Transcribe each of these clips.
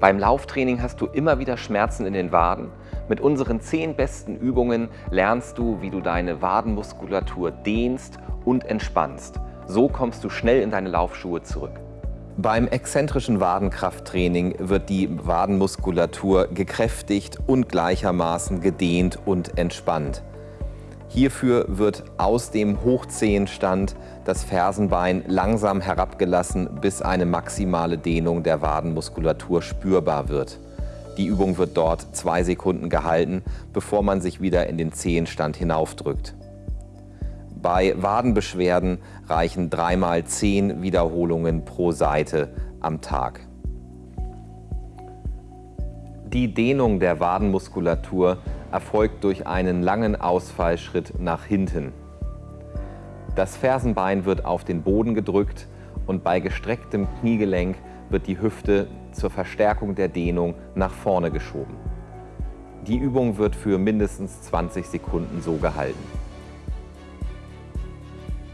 Beim Lauftraining hast du immer wieder Schmerzen in den Waden. Mit unseren 10 besten Übungen lernst du, wie du deine Wadenmuskulatur dehnst und entspannst. So kommst du schnell in deine Laufschuhe zurück. Beim exzentrischen Wadenkrafttraining wird die Wadenmuskulatur gekräftigt und gleichermaßen gedehnt und entspannt. Hierfür wird aus dem Hochzehenstand das Fersenbein langsam herabgelassen, bis eine maximale Dehnung der Wadenmuskulatur spürbar wird. Die Übung wird dort zwei Sekunden gehalten, bevor man sich wieder in den Zehenstand hinaufdrückt. Bei Wadenbeschwerden reichen dreimal zehn Wiederholungen pro Seite am Tag. Die Dehnung der Wadenmuskulatur erfolgt durch einen langen Ausfallschritt nach hinten. Das Fersenbein wird auf den Boden gedrückt und bei gestrecktem Kniegelenk wird die Hüfte zur Verstärkung der Dehnung nach vorne geschoben. Die Übung wird für mindestens 20 Sekunden so gehalten.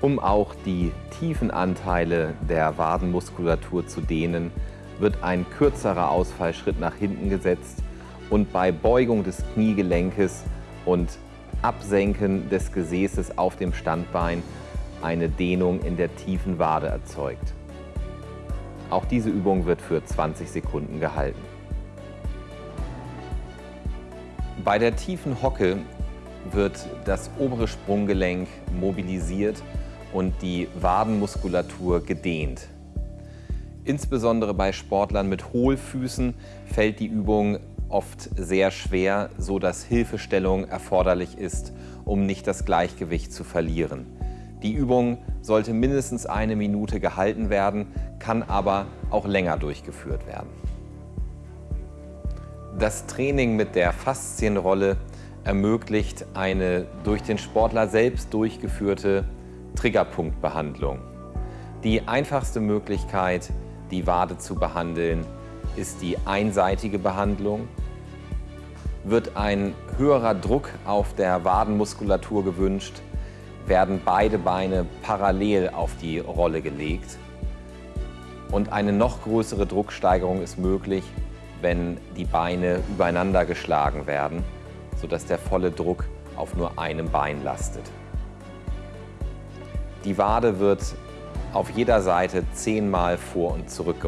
Um auch die tiefen Anteile der Wadenmuskulatur zu dehnen, wird ein kürzerer Ausfallschritt nach hinten gesetzt und bei Beugung des Kniegelenkes und Absenken des Gesäßes auf dem Standbein eine Dehnung in der tiefen Wade erzeugt. Auch diese Übung wird für 20 Sekunden gehalten. Bei der tiefen Hocke wird das obere Sprunggelenk mobilisiert und die Wadenmuskulatur gedehnt. Insbesondere bei Sportlern mit Hohlfüßen fällt die Übung oft sehr schwer, so dass Hilfestellung erforderlich ist, um nicht das Gleichgewicht zu verlieren. Die Übung sollte mindestens eine Minute gehalten werden, kann aber auch länger durchgeführt werden. Das Training mit der Faszienrolle ermöglicht eine durch den Sportler selbst durchgeführte Triggerpunktbehandlung. Die einfachste Möglichkeit, die Wade zu behandeln, ist die einseitige Behandlung. Wird ein höherer Druck auf der Wadenmuskulatur gewünscht, werden beide Beine parallel auf die Rolle gelegt. Und eine noch größere Drucksteigerung ist möglich, wenn die Beine übereinander geschlagen werden, sodass der volle Druck auf nur einem Bein lastet. Die Wade wird auf jeder Seite zehnmal vor und zurück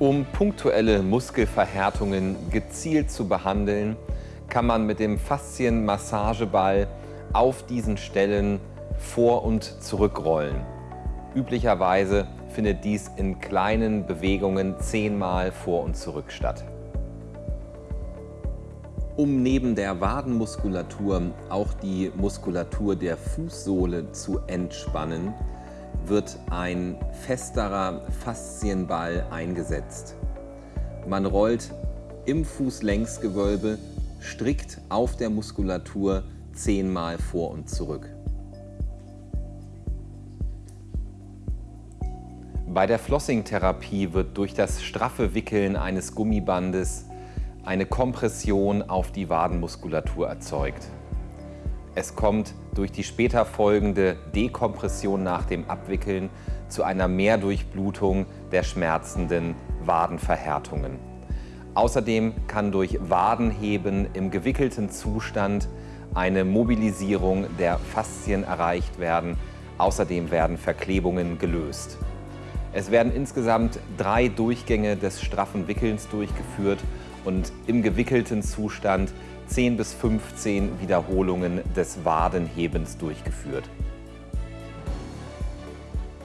Um punktuelle Muskelverhärtungen gezielt zu behandeln, kann man mit dem Faszienmassageball auf diesen Stellen vor- und zurückrollen. Üblicherweise findet dies in kleinen Bewegungen zehnmal vor und zurück statt. Um neben der Wadenmuskulatur auch die Muskulatur der Fußsohle zu entspannen, wird ein festerer Faszienball eingesetzt. Man rollt im Fußlängsgewölbe strikt auf der Muskulatur zehnmal vor und zurück. Bei der Flossing-Therapie wird durch das straffe Wickeln eines Gummibandes eine Kompression auf die Wadenmuskulatur erzeugt. Es kommt durch die später folgende Dekompression nach dem Abwickeln zu einer Mehrdurchblutung der schmerzenden Wadenverhärtungen. Außerdem kann durch Wadenheben im gewickelten Zustand eine Mobilisierung der Faszien erreicht werden. Außerdem werden Verklebungen gelöst. Es werden insgesamt drei Durchgänge des straffen Wickelns durchgeführt und im gewickelten Zustand 10 bis 15 Wiederholungen des Wadenhebens durchgeführt.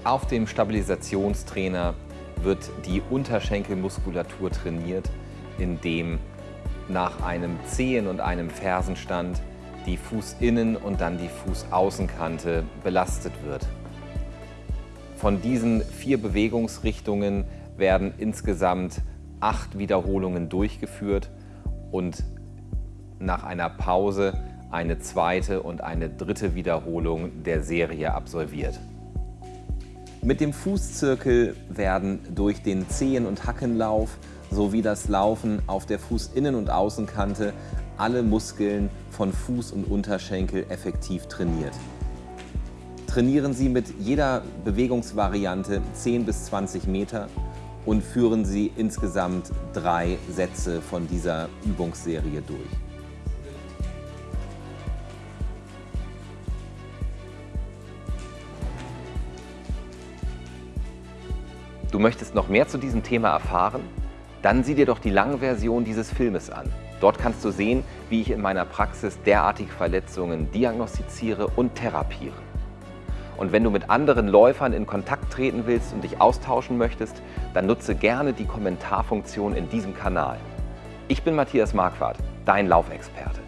Auf dem Stabilisationstrainer wird die Unterschenkelmuskulatur trainiert, indem nach einem Zehen- und einem Fersenstand die Fußinnen- und dann die Fußaußenkante belastet wird. Von diesen vier Bewegungsrichtungen werden insgesamt acht Wiederholungen durchgeführt und nach einer Pause eine zweite und eine dritte Wiederholung der Serie absolviert. Mit dem Fußzirkel werden durch den Zehen- und Hackenlauf sowie das Laufen auf der Fußinnen- und Außenkante alle Muskeln von Fuß und Unterschenkel effektiv trainiert. Trainieren Sie mit jeder Bewegungsvariante 10 bis 20 Meter und führen Sie insgesamt drei Sätze von dieser Übungsserie durch. Du möchtest noch mehr zu diesem Thema erfahren? Dann sieh dir doch die lange Version dieses Filmes an. Dort kannst du sehen, wie ich in meiner Praxis derartige Verletzungen diagnostiziere und therapiere. Und wenn du mit anderen Läufern in Kontakt treten willst und dich austauschen möchtest, dann nutze gerne die Kommentarfunktion in diesem Kanal. Ich bin Matthias Marquardt, dein Laufexperte.